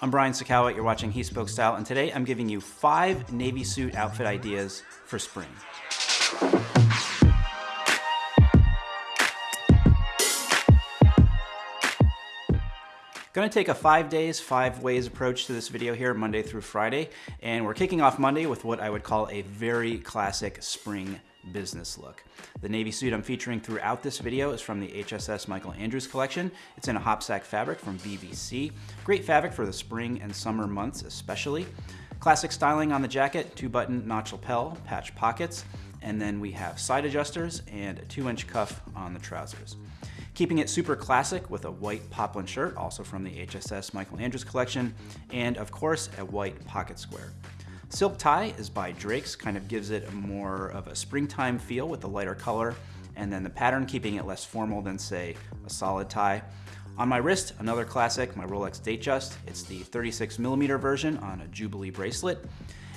I'm Brian Sacawa, you're watching He Spoke Style, and today I'm giving you five Navy suit outfit ideas for spring. Gonna take a five days, five ways approach to this video here, Monday through Friday. And we're kicking off Monday with what I would call a very classic spring business look. The navy suit I'm featuring throughout this video is from the HSS Michael Andrews collection. It's in a hopsack fabric from VBC. Great fabric for the spring and summer months especially. Classic styling on the jacket, two button notch lapel, patch pockets, and then we have side adjusters and a two inch cuff on the trousers. Keeping it super classic with a white poplin shirt, also from the HSS Michael Andrews collection, and of course, a white pocket square. Silk tie is by Drake's, kind of gives it a more of a springtime feel with the lighter color, and then the pattern keeping it less formal than say a solid tie. On my wrist, another classic, my Rolex Datejust. It's the 36 millimeter version on a Jubilee bracelet.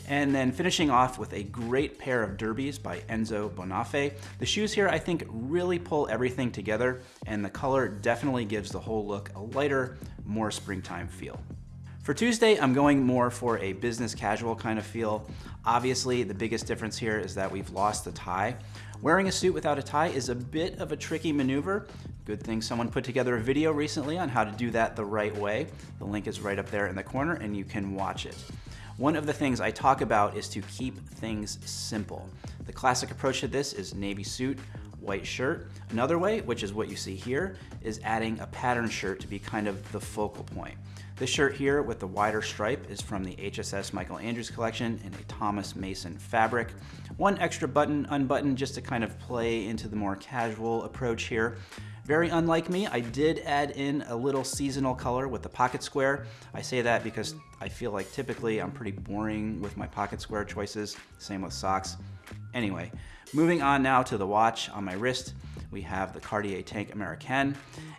And then finishing off with a great pair of derbies by Enzo Bonafè. The shoes here I think really pull everything together and the color definitely gives the whole look a lighter, more springtime feel. For Tuesday, I'm going more for a business casual kind of feel. Obviously, the biggest difference here is that we've lost the tie. Wearing a suit without a tie is a bit of a tricky maneuver. Good thing someone put together a video recently on how to do that the right way. The link is right up there in the corner and you can watch it. One of the things I talk about is to keep things simple. The classic approach to this is navy suit, white shirt. Another way, which is what you see here, is adding a pattern shirt to be kind of the focal point. This shirt here with the wider stripe is from the HSS Michael Andrews collection in a Thomas Mason fabric. One extra button unbuttoned just to kind of play into the more casual approach here. Very unlike me, I did add in a little seasonal color with the pocket square. I say that because I feel like typically I'm pretty boring with my pocket square choices, same with socks. Anyway, moving on now to the watch on my wrist, we have the Cartier Tank Americaine,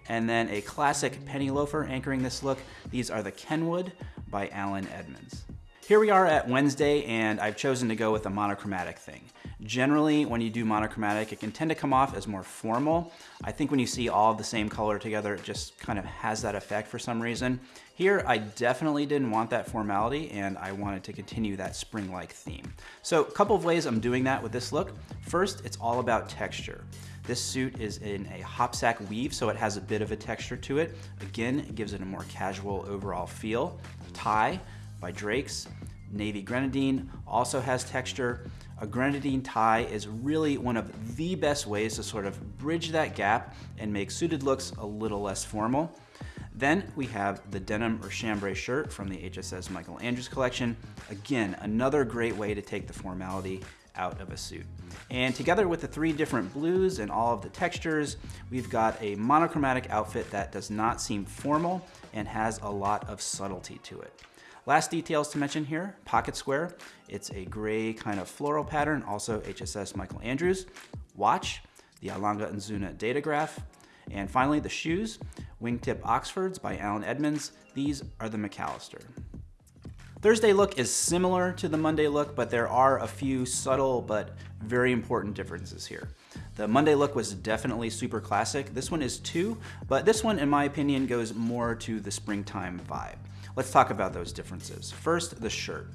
and then a classic penny loafer anchoring this look. These are the Kenwood by Allen Edmonds. Here we are at Wednesday, and I've chosen to go with a monochromatic thing. Generally, when you do monochromatic, it can tend to come off as more formal. I think when you see all of the same color together, it just kind of has that effect for some reason. Here, I definitely didn't want that formality and I wanted to continue that spring-like theme. So a couple of ways I'm doing that with this look. First, it's all about texture. This suit is in a hopsack weave, so it has a bit of a texture to it. Again, it gives it a more casual overall feel. Tie by Drake's. Navy grenadine also has texture. A grenadine tie is really one of the best ways to sort of bridge that gap and make suited looks a little less formal. Then we have the denim or chambray shirt from the HSS Michael Andrews collection. Again, another great way to take the formality out of a suit. And together with the three different blues and all of the textures, we've got a monochromatic outfit that does not seem formal and has a lot of subtlety to it. Last details to mention here, pocket square. It's a gray kind of floral pattern, also HSS Michael Andrews. Watch, the A. Lange & Söhne Datograph. And finally, the shoes, wingtip Oxfords by Allen Edmonds. These are the McAllister. Thursday look is similar to the Monday look, but there are a few subtle but very important differences here. The Monday look was definitely super classic. This one is too, but this one, in my opinion, goes more to the springtime vibe. Let's talk about those differences. First, the shirt.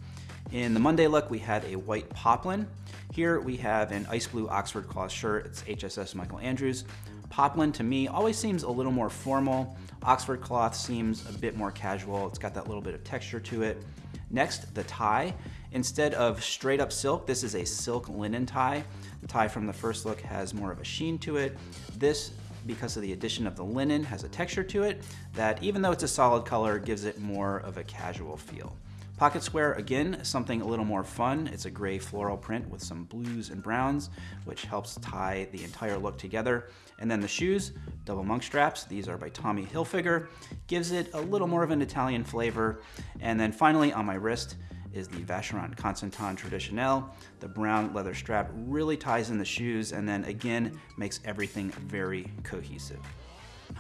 In the Monday look, we had a white poplin. Here we have an ice blue Oxford cloth shirt. It's HSS Michael Andrews. Poplin to me always seems a little more formal. Oxford cloth seems a bit more casual. It's got that little bit of texture to it. Next, the tie. Instead of straight up silk, this is a silk linen tie. The tie from the first look has more of a sheen to it. This because of the addition of the linen, has a texture to it that even though it's a solid color, gives it more of a casual feel. Pocket square, again, something a little more fun. It's a gray floral print with some blues and browns, which helps tie the entire look together. And then the shoes, double monk straps. These are by Tommy Hilfiger. Gives it a little more of an Italian flavor. And then finally on my wrist, is the Vacheron Constantin Traditionnel. The brown leather strap really ties in the shoes and then again makes everything very cohesive.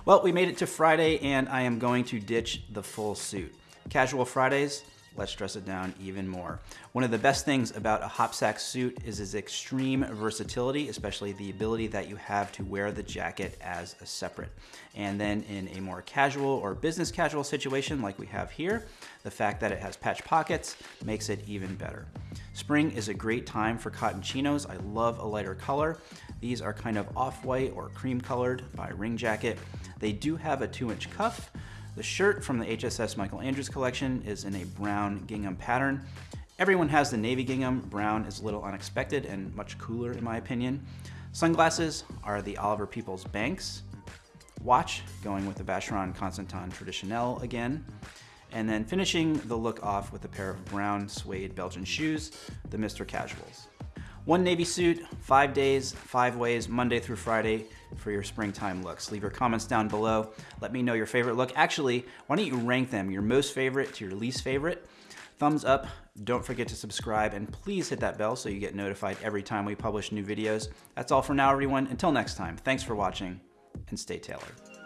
Well, we made it to Friday and I am going to ditch the full suit. Casual Fridays, let's dress it down even more. One of the best things about a Hopsack suit is its extreme versatility, especially the ability that you have to wear the jacket as a separate. And then in a more casual or business casual situation like we have here, the fact that it has patch pockets makes it even better. Spring is a great time for cotton chinos. I love a lighter color. These are kind of off-white or cream colored by Ring Jacket. They do have a two inch cuff, the shirt from the HSS Michael Andrews collection is in a brown gingham pattern. Everyone has the navy gingham. Brown is a little unexpected and much cooler in my opinion. Sunglasses are the Oliver Peoples Banks. Watch, going with the Vacheron Constantin Traditionnel again. And then finishing the look off with a pair of brown suede Belgian shoes, the Mr. Casuals. One navy suit, five days, five ways, Monday through Friday for your springtime looks. Leave your comments down below. Let me know your favorite look. Actually, why don't you rank them, your most favorite to your least favorite? Thumbs up, don't forget to subscribe, and please hit that bell so you get notified every time we publish new videos. That's all for now, everyone. Until next time, thanks for watching, and stay tailored.